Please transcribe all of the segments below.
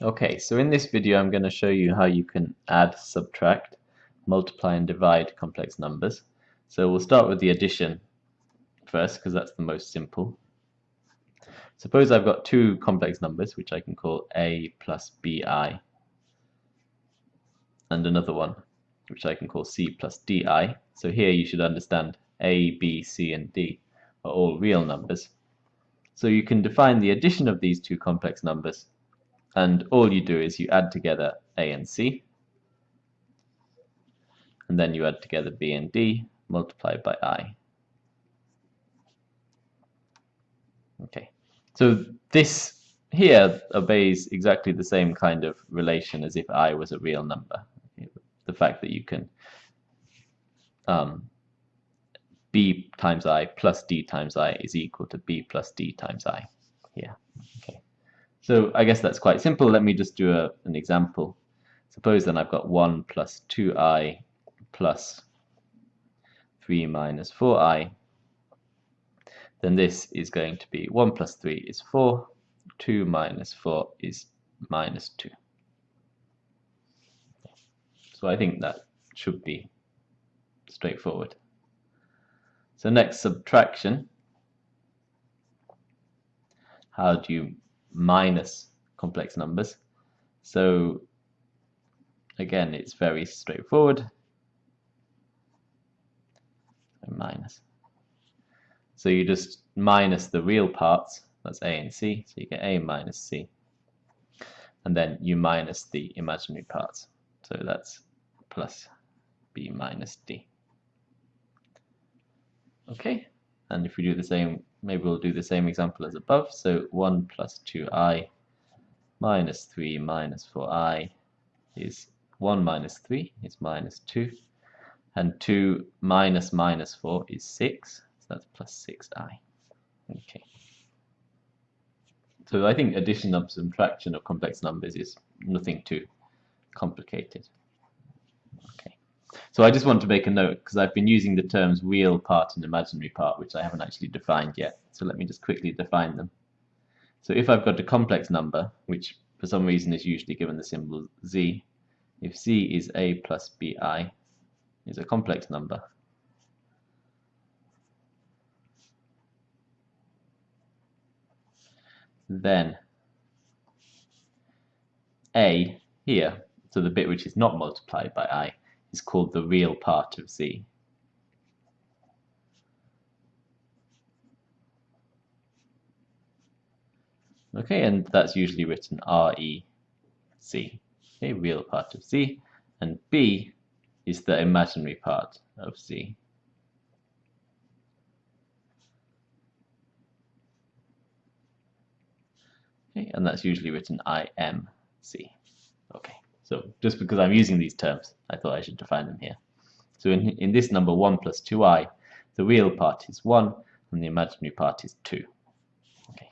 Okay, so in this video I'm going to show you how you can add, subtract, multiply and divide complex numbers. So we'll start with the addition first because that's the most simple. Suppose I've got two complex numbers which I can call a plus bi and another one which I can call c plus di. So here you should understand a, b, c and d are all real numbers. So you can define the addition of these two complex numbers and all you do is you add together a and c. And then you add together b and d multiplied by i. Okay. So this here obeys exactly the same kind of relation as if i was a real number. The fact that you can um, b times i plus d times i is equal to b plus d times i here so I guess that's quite simple. Let me just do a, an example. Suppose then I've got 1 plus 2i plus 3 minus 4i. Then this is going to be 1 plus 3 is 4, 2 minus 4 is minus 2. So I think that should be straightforward. So next subtraction. How do you minus complex numbers. So again, it's very straightforward. Minus. So you just minus the real parts, that's a and c, so you get a minus c. And then you minus the imaginary parts, so that's plus b minus d. Okay, and if we do the same maybe we'll do the same example as above. So 1 plus 2i minus 3 minus 4i is 1 minus 3 is minus 2. And 2 minus minus 4 is 6. So that's plus 6i. Okay. So I think addition and subtraction of complex numbers is nothing too complicated. So I just want to make a note because I've been using the terms real part and imaginary part, which I haven't actually defined yet. So let me just quickly define them. So if I've got a complex number, which for some reason is usually given the symbol z, if z is a plus bi, is a complex number, then a here, so the bit which is not multiplied by i, is called the real part of Z. Okay, and that's usually written R-E-C, okay, real part of Z, and B is the imaginary part of Z. Okay, and that's usually written I-M-C. So just because I'm using these terms, I thought I should define them here. So in, in this number 1 plus 2i, the real part is 1 and the imaginary part is 2. Okay.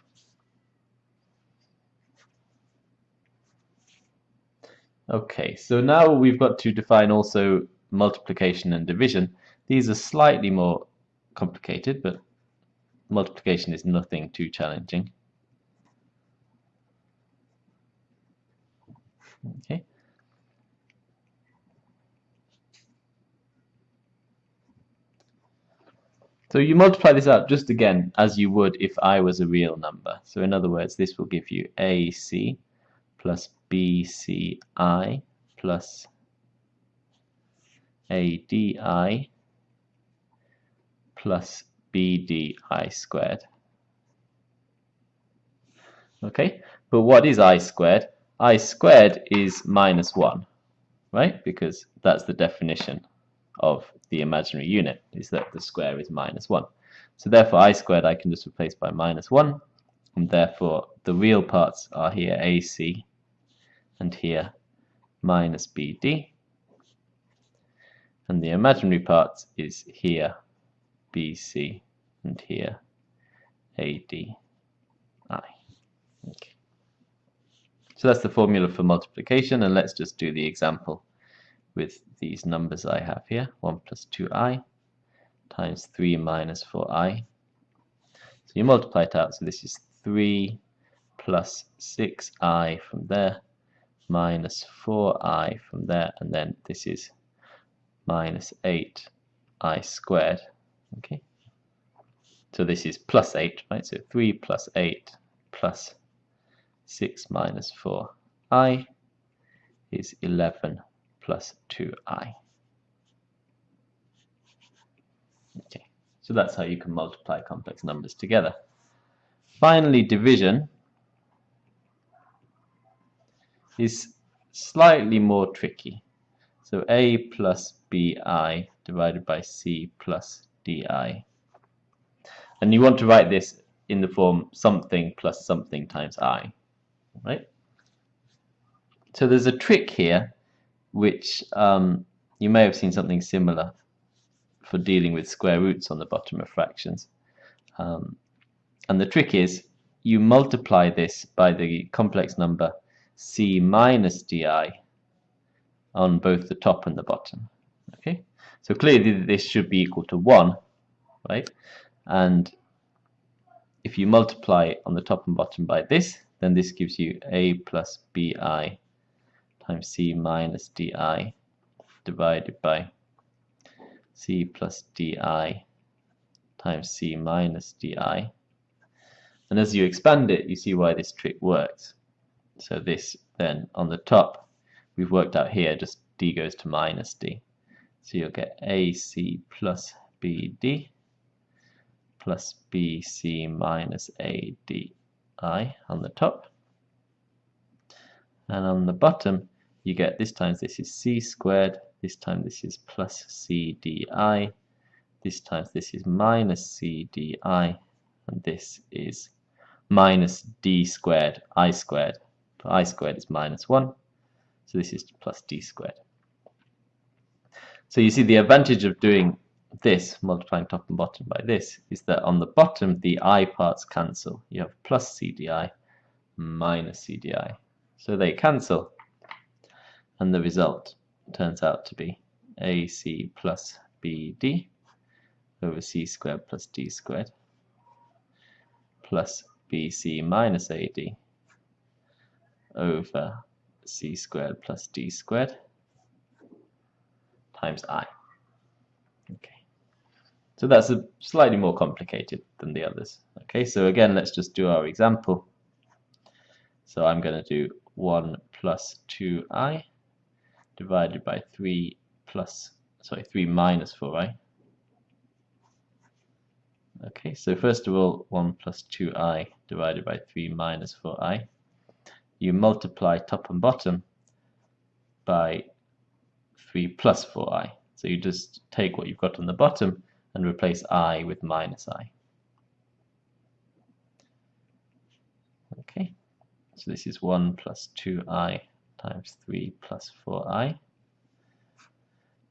Okay, so now we've got to define also multiplication and division. These are slightly more complicated, but multiplication is nothing too challenging. Okay. So you multiply this out just again as you would if I was a real number. So in other words, this will give you AC plus BCI plus ADI plus BDI squared. Okay, but what is I squared? I squared is minus 1, right? Because that's the definition of the imaginary unit is that the square is minus 1. So therefore i squared I can just replace by minus 1 and therefore the real parts are here AC and here minus BD and the imaginary part is here BC and here ADI. Okay. So that's the formula for multiplication and let's just do the example with these numbers I have here, 1 plus 2i times 3 minus 4i. So you multiply it out, so this is 3 plus 6i from there minus 4i from there, and then this is minus 8i squared. Okay, so this is plus 8, right? So 3 plus 8 plus 6 minus 4i is 11 plus 2i. Okay, so that's how you can multiply complex numbers together. Finally, division is slightly more tricky. So a plus bi divided by c plus di. And you want to write this in the form something plus something times i, right? So there's a trick here, which um, you may have seen something similar for dealing with square roots on the bottom of fractions. Um, and the trick is you multiply this by the complex number c minus di on both the top and the bottom. Okay, so clearly this should be equal to 1, right? And if you multiply on the top and bottom by this, then this gives you a plus bi times c minus di divided by c plus di times c minus di. And as you expand it, you see why this trick works. So this then on the top, we've worked out here, just d goes to minus d. So you'll get ac plus bd plus bc minus adi on the top. And on the bottom, you get this times this is c squared, this time this is plus cdi, this times this is minus cdi, and this is minus d squared, i squared. i squared is minus 1, so this is plus d squared. So you see the advantage of doing this, multiplying top and bottom by this, is that on the bottom the i parts cancel. You have plus cdi minus cdi. So they cancel and the result turns out to be AC plus BD over C squared plus D squared plus BC minus AD over C squared plus D squared times I. Okay, so that's a slightly more complicated than the others. Okay, so again, let's just do our example. So I'm going to do 1 plus 2i divided by 3 plus, sorry, 3 minus 4, right? Okay, so first of all, 1 plus 2i divided by 3 minus 4i. You multiply top and bottom by 3 plus 4i. So you just take what you've got on the bottom and replace i with minus i. Okay, so this is 1 plus 2i times 3 plus 4i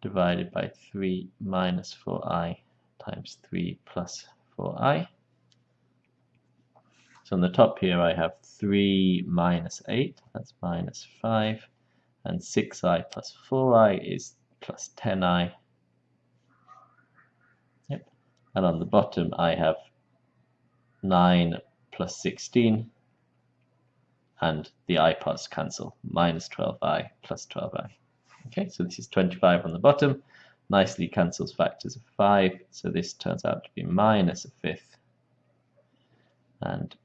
divided by 3 minus 4i times 3 plus 4i. So on the top here I have 3 minus 8, that's minus 5, and 6i plus 4i is plus 10i. Yep. And on the bottom I have 9 plus 16 and the i parts cancel, minus 12i plus 12i. Okay, so this is 25 on the bottom, nicely cancels factors of 5, so this turns out to be minus a fifth and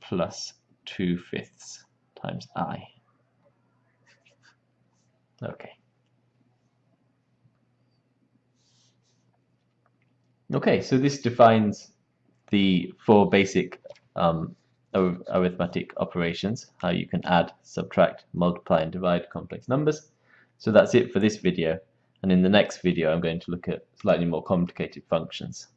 plus 2 fifths times i. Okay. Okay, so this defines the four basic um, arithmetic operations, how you can add, subtract, multiply and divide complex numbers. So that's it for this video and in the next video I'm going to look at slightly more complicated functions.